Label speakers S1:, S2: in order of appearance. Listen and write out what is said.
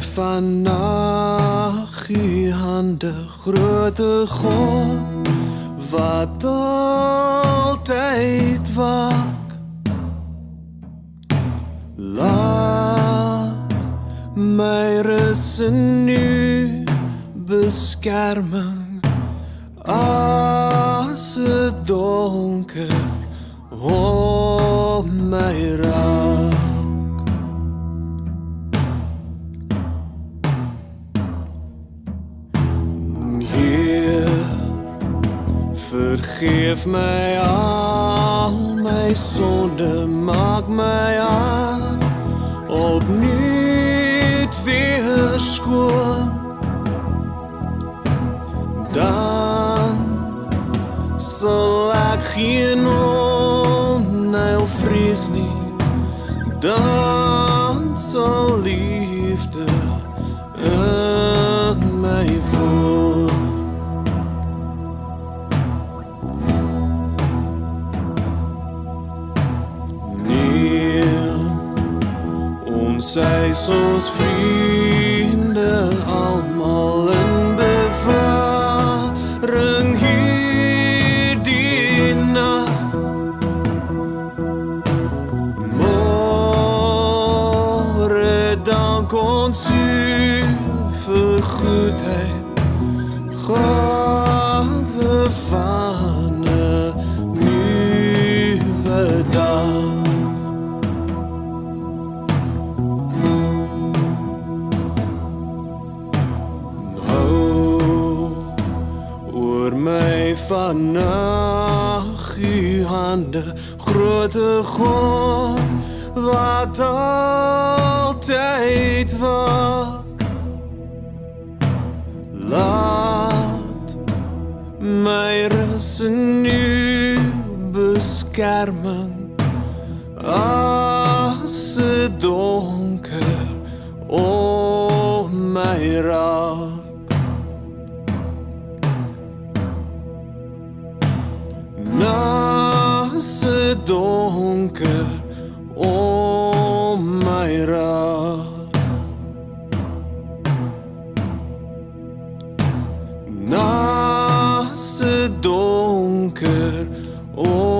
S1: my vannag u hande groote God wat altyd wak laat my rus in u beskerming as donker om my raak vergeef my al my sonde, maak my aan opnuut weer skoon. Dan sal ek geen onheil vrees nie. Dan sal liefde in my Is ons vriende almal in bewaring hierdie nag. Môre dank ons u vir goedheid. Gawe vannag u hande groote God wat altyd wak laat my rus in u beskerming as donker om my raak onkel och Majra. Nasse Donker och